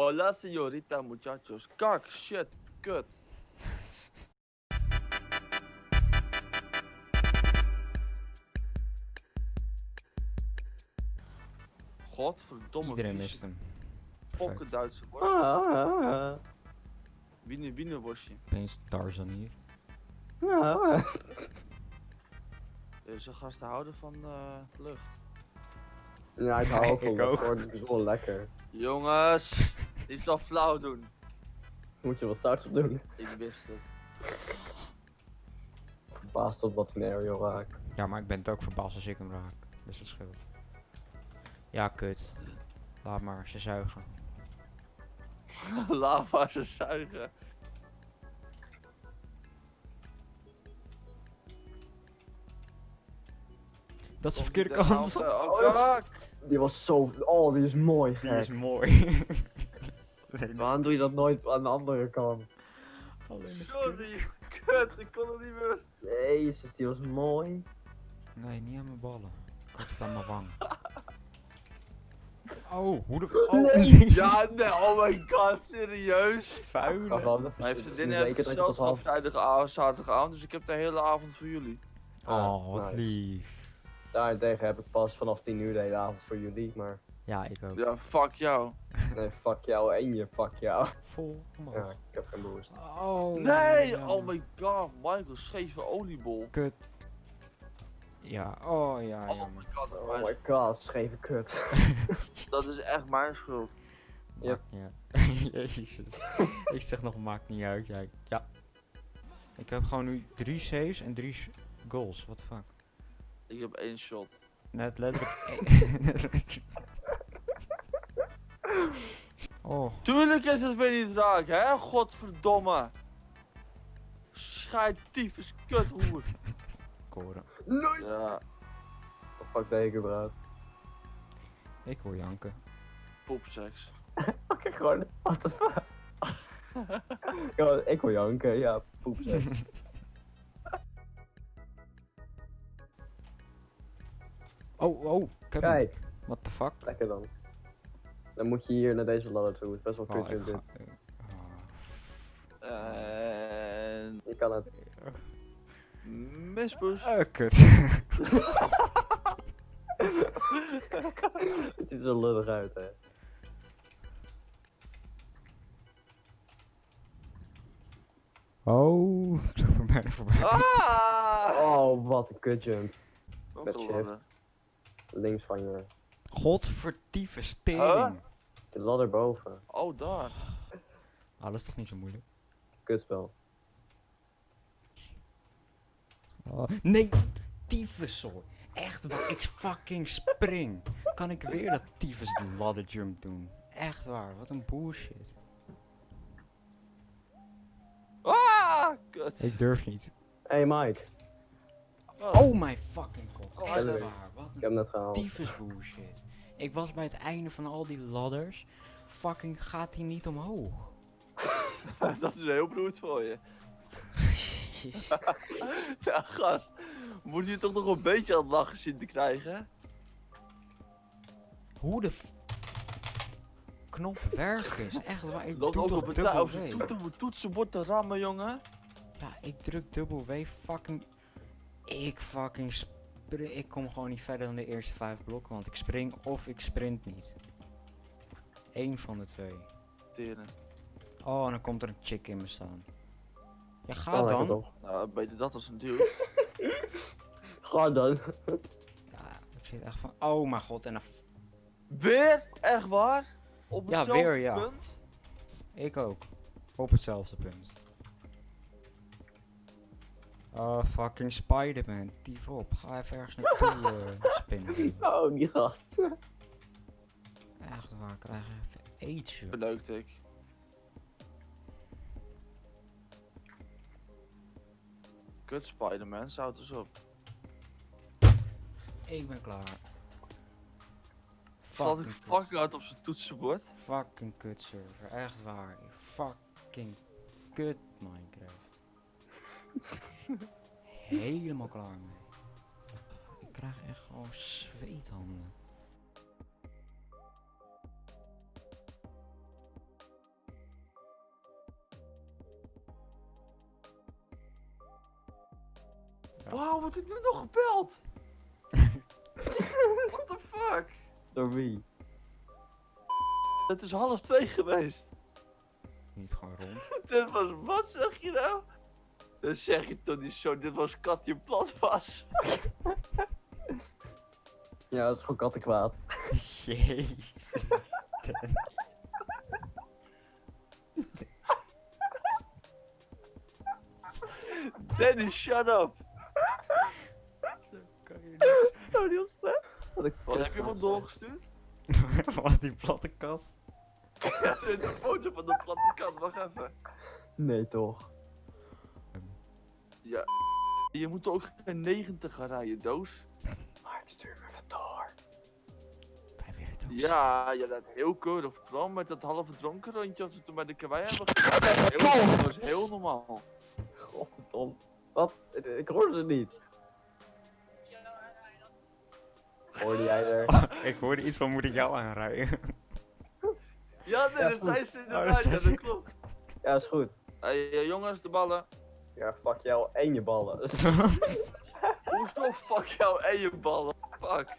Hola señorita muchachos. Kak, shit, kut. Godverdomme. Iedereen mist hem. Fokke. Duitse Ah, worst. ah, ah. Wiener, Wiener worstje. Opeens Tarzan hier. Ah, ah. Deze gasten houden van eh lucht. Ja, ik hou ook van Ik ook. het is wel lekker. Jongens, niet zo flauw doen. Moet je wat zout op doen. Ik wist het. Verbaasd tot wat een aerial raakt. Ja, maar ik ben het ook verbaasd als ik hem raak. Dus dat scheelt. Ja, kut. Laat maar, ze zuigen. Lava ze zuigen. Dat is de verkeerde die kant. eh, Oh? Die was zo... Oh, die is mooi. Die is mooi. Nog- Waarom doe je dat nooit aan de andere kant? alleen de verkeerde- Sorry, kut, ik kon het niet meer. Jezus, die was mooi. Nee, niet aan mijn ballen. Ik had het aan mijn wang. Oh, hoe de... Oh, Nee. nee. Ja, nee, oh my god, serieus. Vuile. Waarvan? Mijn vriendin heeft gezelschap vrijdagavond, zaterdagavond, dus ik heb de hele avond voor jullie. Oh, wat nice. lief. Daarentegen heb ik pas vanaf 10 uur de hele avond voor jullie, maar... Ja, ik ook. Ja, fuck jou. Nee, fuck jou en je fuck jou. Vol. Ja, ik heb geen boost. Oh. Nee, ja. oh my god, Michael, scheve oliebol. Kut. Ja, oh ja, Oh jammer. my god, Oh my god, scheve kut. dat is echt mijn schuld. Yep. Maakt niet uit. Jezus. ik zeg nog, maakt niet uit. Ja. ja. Ik heb gewoon nu drie saves en drie goals. What the fuck. Ik heb één shot. Net letterlijk. oh, Tuurlijk is het weer niet raak, hè? Godverdomme. Scheid, tyfus, kut, hoer. koren. Nee! Ja, Oh, fuck deed ik überhaupt? Ik hoor janken. poepseks. Oké, gewoon, what the fuck? ja, ik wil janken, ja, poep zeg. Oh, oh, Kevin. Kijk, What the fuck? lekker dan. Dan moet je hier naar deze ladder toe, het is best wel Oh, kut ik dit. ga... oh, En... Je kan het. Mispoes. Eh, kut. Het ziet er zo lullig uit, hè. oh, ik loop er bijna voorbij. Ah! Oh, wat een kutjump. Met shift. Links van je. Godverdieve Huh? De ladder boven. Oh, daar. Ah, dat is toch niet zo moeilijk? Kutspel. Oh, nee, tyfuszooi. Echt waar, ik fucking spring. Kan ik weer dat tyfus ladder jump doen? Echt waar, wat een bullshit. Ah! Kut. Ik durf niet. Hey Mike, Oh my fucking god, Oh, echt waar. Wat ik heb een hem net gehaald. tyfus bullshit. Ik was bij het einde van al die ladders. Fucking gaat hij niet omhoog. dat is heel broed voor je. Ja, gast. Moet je toch nog een beetje aan het lachen zien te krijgen? Hoe de knop werkt is. Echt waar, ik Dat doe ook op dubbel op zijn W. toeten, toetsenbord te rammen, jongen. Ja, ik druk dubbel W fucking... Ik fucking. Ik kom gewoon niet verder dan de eerste vijf blokken, want ik spring of ik sprint niet. Eén van de twee. Teren. Oh, en dan komt er een chick in me staan. Ja, ga Oh, dan. Nou, beter dat als een dude. Ga dan. Ja, ik zit echt van... Oh mijn god, en dan... Weer? Echt waar? Op Ja, hetzelfde weer, ja. punt? Ik ook. Op hetzelfde punt. Oh, fucking Spider-Man. Dief op. Ga even ergens naartoe eh, spinnen. Oh, die gast. Echt waar, ik krijg even aids. joh. Beneukt ik. Kut Spider-Man, zout eens op. Ik ben klaar. Zat ik Fucking kut. fucking hard op zijn toetsenbord? Fucking kut server. Echt waar. Fucking kut Minecraft. Helemaal klaar. Ik krijg echt gewoon zweethanden. Wauw, wat heeft nu nog gebeld? What the fuck? Door wie? Het is half twee geweest. Niet gewoon rond. Dit was wat, zeg je nou? Dan zeg je toch niet zo, dit was Katje Platwas. Ja, dat is gewoon kattenkwaad. Jezus. Danny, shut up. Zo kan je niet. Zo heel snel. Wat, heb je hem kutgozer. doorgestuurd? Wat die platte kast. Ja, er is een foto van de platte kant, wacht even. Nee, toch? Ja. Je moet ook geen 90 gaan rijden, doos. Maar ik stuur me even door. Wij willen het ook. Ja, ja, dat heel keurig. Vooral met dat halve dronken rondje als we toen bij de kawaii hebben gedaan. Dat was heel normaal. Godverdomme. Wat? Ik- hoorde het niet. Hoorde jij er? ik hoorde iets van moet ik jou aanrijden. Ja, nee, Ja, dat zei ze Oh, inderdaad, dat ja, zei dat klopt. Ja, is goed. Hey, jongens, de ballen. Ja, fuck jou en je ballen. Hoezo fuck jou en je ballen? Fuck.